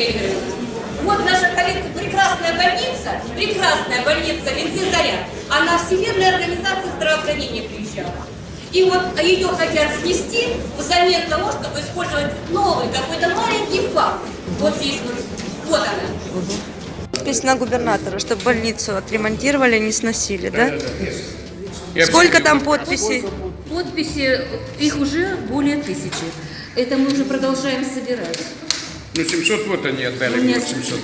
Игоревна. Вот наша коллега, прекрасная больница, прекрасная больница Ленты Заря, она Всемирная организация здравоохранения приезжала. И вот ее хотят снести взамен того, чтобы использовать новый какой-то маленький факт. Вот здесь вот, вот она. Подпись на губернатора, чтобы больницу отремонтировали, не сносили, да? Я Сколько там подписей? Подписи, их уже более тысячи. Это мы уже продолжаем собирать. Ну, 700 вот они отдали, У меня вот 700.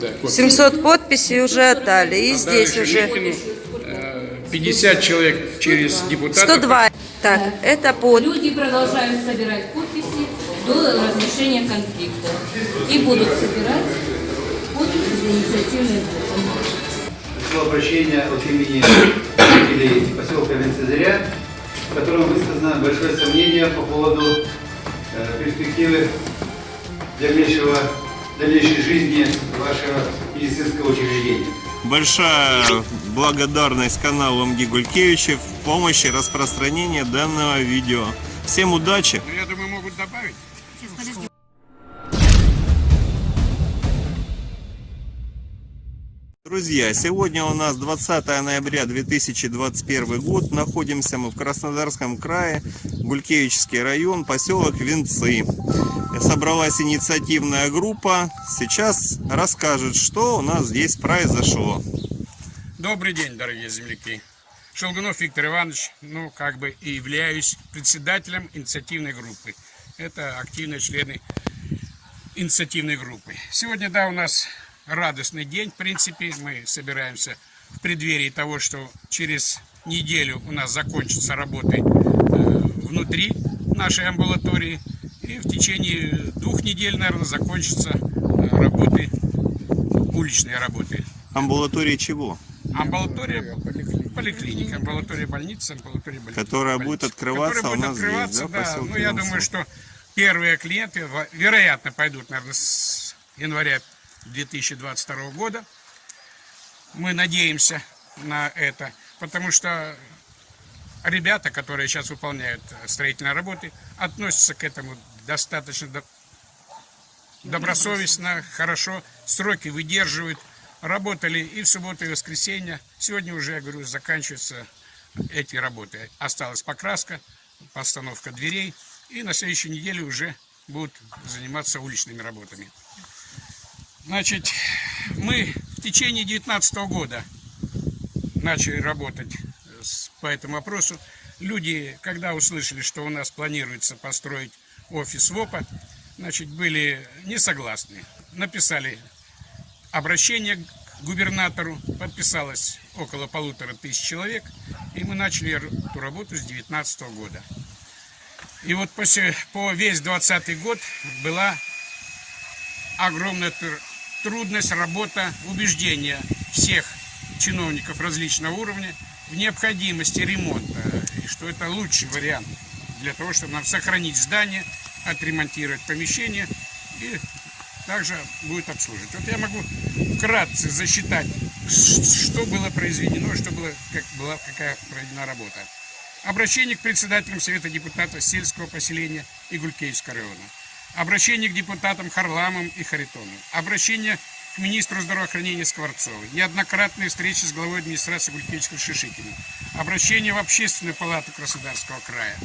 Да, вот. 700 подписей уже отдали, и Отдали здесь уже Шелихину, э, 50 человек через депутатов. 102. Так, это под... Люди продолжают собирать подписи до разрешения конфликта. И будут собирать подписи за инициативные группы. обращение от имени жителей поселка Венцезыря, в котором высказано большое сомнение по поводу э, перспективы дальнейшего, дальнейшей жизни вашего медицинского учреждения. Большая благодарность каналу МГ Гулькевичев в помощи распространения данного видео. Всем удачи! Ну, я думаю, могут добавить. Друзья, сегодня у нас 20 ноября 2021 год. Находимся мы в Краснодарском крае, Гулькевичский район, поселок Венцы. Собралась инициативная группа. Сейчас расскажет, что у нас здесь произошло. Добрый день, дорогие земляки. Шелгунов Виктор Иванович, ну, как бы и являюсь председателем инициативной группы. Это активные члены инициативной группы. Сегодня, да, у нас радостный день, в принципе. Мы собираемся в преддверии того, что через неделю у нас закончатся работы э, внутри нашей амбулатории. И в течение двух недель, наверное, закончатся э, работы, уличные работы. Амбулатория чего? Амбулатория, поликлиника, амбулатория больницы, амбулатория больницы. Которая будет открываться Которая будет у нас здесь, открываться, да, в да. поселке Ну, я думаю, что первые клиенты, вероятно, пойдут, наверное, с января 2022 года. Мы надеемся на это, потому что ребята, которые сейчас выполняют э, строительные работы, относятся к этому достаточно до- добросовестно, хорошо, сроки выдерживают. Работали и в субботу, и в воскресенье. Сегодня уже, я говорю, заканчиваются эти работы. Осталась покраска, постановка дверей. И на следующей неделе уже будут заниматься уличными работами. Значит, мы в течение 2019 года начали работать с- по этому вопросу. Люди, когда услышали, что у нас планируется построить офис ВОПа, значит, были не согласны. Написали обращение к губернатору, подписалось около полутора тысяч человек, и мы начали эту работу с 2019 года. И вот после, по весь 20 год была огромная тр- трудность, работа, убеждение всех чиновников различного уровня в необходимости ремонта, и что это лучший вариант для того, чтобы нам сохранить здание, отремонтировать помещение и также будет обслуживать. Вот я могу вкратце засчитать, что было произведено, что было, как была, какая проведена работа. Обращение к председателям Совета депутатов сельского поселения Игулькевского района. Обращение к депутатам Харламовым и Харитоновым. Обращение к министру здравоохранения Скворцовой. Неоднократные встречи с главой администрации Гулькевичского Шишикиным. Обращение в Общественную палату Краснодарского края.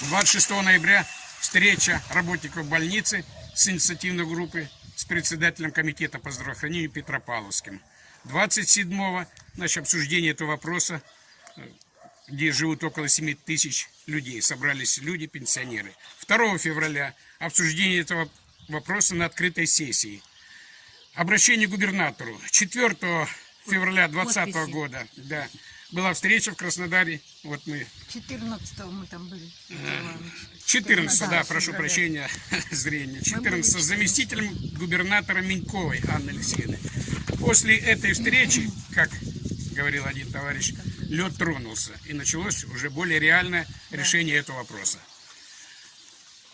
26 ноября встреча работников больницы с инициативной группой с председателем комитета по здравоохранению Петропавловским. 27-го значит, обсуждение этого вопроса, э, где живут около 7 тысяч людей. Собрались люди, пенсионеры. 2 февраля обсуждение этого вопроса на открытой сессии. Обращение к губернатору. 4 февраля 2020 Подписи. года да, была встреча в Краснодаре. Вот мы 14 мы там были. Виктор Иванович. 14, да, Да, прошу февраля. прощения, зрения. 14 были с заместителем губернатора Миньковой Анны Алексеевны. После этой встречи, как говорил один товарищ, лед тронулся. И началось уже более реальное решение этого вопроса.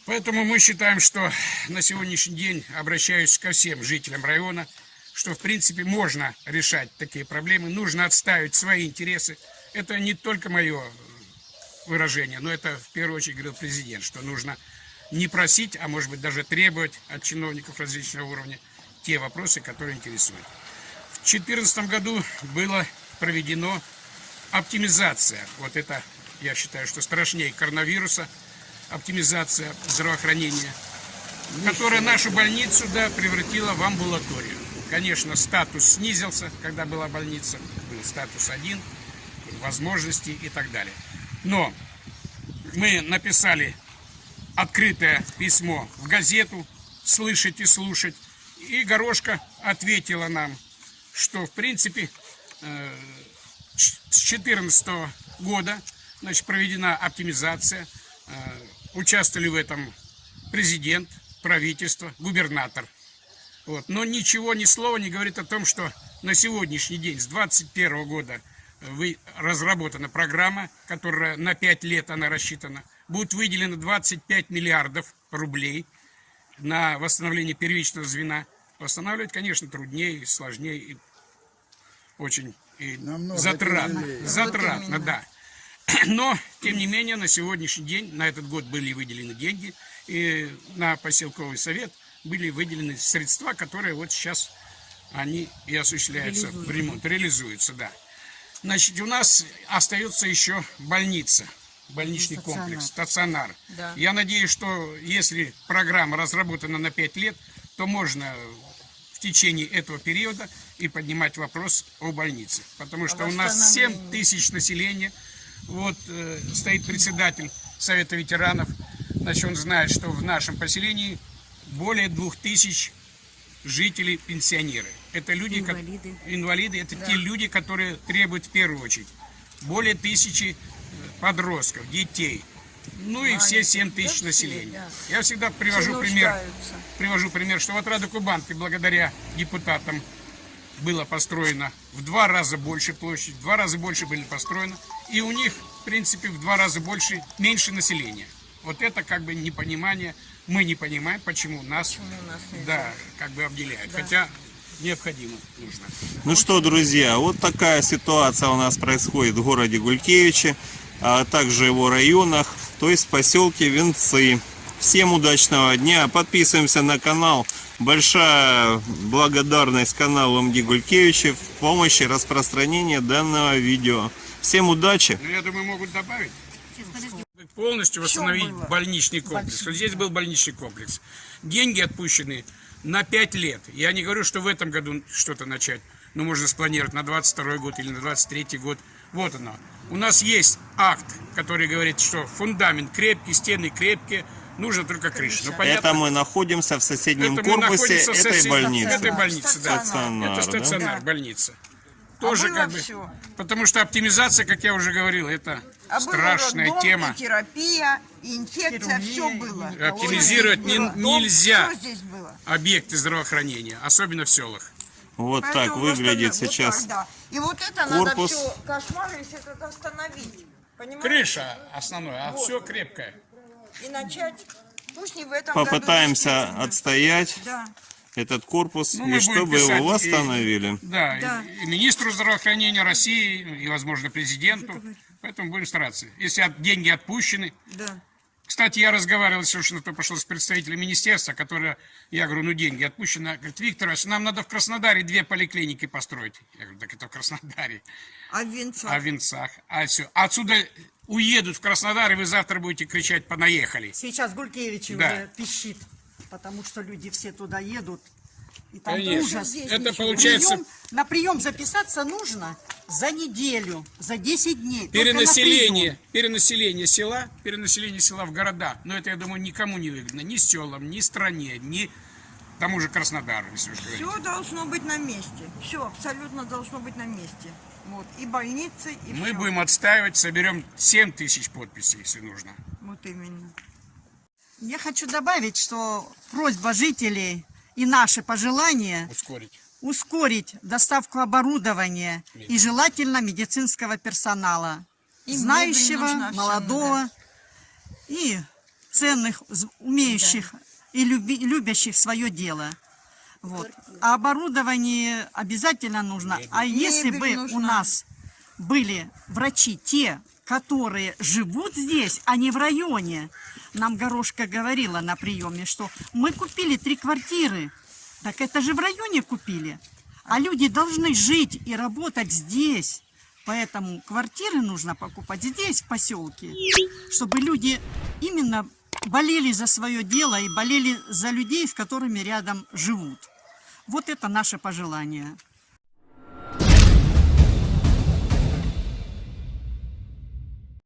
Поэтому мы считаем, что на сегодняшний день, обращаюсь ко всем жителям района, что в принципе можно решать такие проблемы, нужно отставить свои интересы. Это не только мое выражение, но это в первую очередь говорил президент, что нужно не просить, а может быть даже требовать от чиновников различного уровня те вопросы, которые интересуют. В 2014 году было проведено оптимизация. Вот это, я считаю, что страшнее коронавируса, оптимизация здравоохранения, которая нашу больницу да, превратила в амбулаторию. Конечно, статус снизился, когда была больница, был статус один, возможности и так далее. Но мы написали открытое письмо в газету «Слышать и слушать», и Горошка ответила нам, что в принципе э, с 2014 года значит, проведена оптимизация, э, участвовали в этом президент, правительство, губернатор. Вот. Но ничего, ни слова не говорит о том, что на сегодняшний день, с 2021 года, вы, разработана программа, которая на 5 лет она рассчитана. Будет выделено 25 миллиардов рублей на восстановление первичного звена. Восстанавливать, конечно, труднее, сложнее и очень и затратно. Затратно, да. Но, тем не менее, на сегодняшний день, на этот год были выделены деньги, и на поселковый совет были выделены средства, которые вот сейчас они и осуществляются, в ремонт, реализуются, да. Значит, у нас остается еще больница, больничный комплекс, стационар. Я надеюсь, что если программа разработана на 5 лет, то можно в течение этого периода и поднимать вопрос о больнице. Потому что у нас 7 тысяч населения. Вот э, стоит председатель Совета ветеранов. Значит, он знает, что в нашем поселении более двух тысяч жителей пенсионеры. Это люди, инвалиды. инвалиды это те люди, которые требуют в первую очередь. Более тысячи э, подростков, детей. Ну и все 7 тысяч населения. Я всегда привожу пример, привожу пример, что вот Рада Кубанки благодаря депутатам было построено в два раза больше площадь, в два раза больше были построено, и у них, в принципе, в два раза больше, меньше населения. Вот это как бы непонимание, мы не понимаем, почему нас, да, как бы обделяют, хотя необходимо, нужно. Ну что, друзья, вот такая ситуация у нас происходит в городе Гулькевиче, а также его районах, то есть в поселке Венцы. Всем удачного дня, подписываемся на канал. Большая благодарность каналу МГ Гулькевича в помощи распространения данного видео. Всем удачи! Ну, я думаю, могут добавить. Полностью восстановить больничный комплекс. Вот здесь был больничный комплекс. Деньги отпущены на 5 лет. Я не говорю, что в этом году что-то начать. Но можно спланировать на 22 год или на 23 год. Вот оно. У нас есть акт, который говорит, что фундамент крепкий, стены крепкие, нужно только крыша. Ну, понятно, Это мы находимся в соседнем это корпусе находимся в этой больницы. Этой больницы, да. Стационар, Это да? больница. Тоже было как бы... всё. Потому что оптимизация, как я уже говорил, это А страшная роддом, тема. И терапия, и инфекция, все было. Оптимизировать не- Было. нельзя. Все здесь было. Объекты здравоохранения, особенно в селах. Вот так Поэтому выглядит восстанов- вот сейчас так, да. И вот это корпус. надо все кошмар, если это остановить. Понимаете? Крыша основная, а все крепкое. И начать, пусть не в этом попытаемся году, отстоять Да. Этот корпус Ну, и чтобы писать его и- восстановили. Да, и- Да. И, министру здравоохранения России, и, возможно, президенту. Поэтому будем стараться. Если от- деньги отпущены. Да. Кстати, я разговаривал совершенно то пошел с представителем министерства, которое, я говорю, ну деньги отпущены. Говорит, Виктор, Иванович, нам надо в Краснодаре две поликлиники построить. Я говорю, так это в Краснодаре. А в Венцах? А в Венцах, а все. Отсюда уедут в Краснодар, и вы завтра будете кричать «понаехали». Сейчас Гулькевич Да. уже пищит, потому что люди все туда едут. И там Конечно. ужас. Это получается- Прием- на прием записаться нужно за неделю, за 10 дней. Перенаселение, перенаселение села, перенаселение села в города. Но это, я думаю, никому не выгодно. Ни селам, ни стране, ни тому же Краснодару, если уж говорить. Все должно быть на месте. Все абсолютно должно быть на месте. Вот. И больницы, и Мы всё. будем отстаивать, соберем 7 тысяч подписей, если нужно. Вот именно. Я хочу добавить, что просьба жителей и наши пожелания Ускорить. ускорить доставку оборудования и желательно медицинского персонала, И мебель знающего, всем, молодого и ценных, умеющих и люби- любящих свое дело. Вот. А оборудование обязательно нужно. А если Мебель бы у нужна. нас были врачи те, которые живут здесь, а не в районе. Нам Горошка говорила на приеме, что мы купили три квартиры. Так это же в районе купили. А люди должны жить и работать здесь. Поэтому квартиры нужно покупать здесь, в поселке, чтобы люди именно болели за свое дело и болели за людей, с которыми рядом живут. Вот это наше пожелание.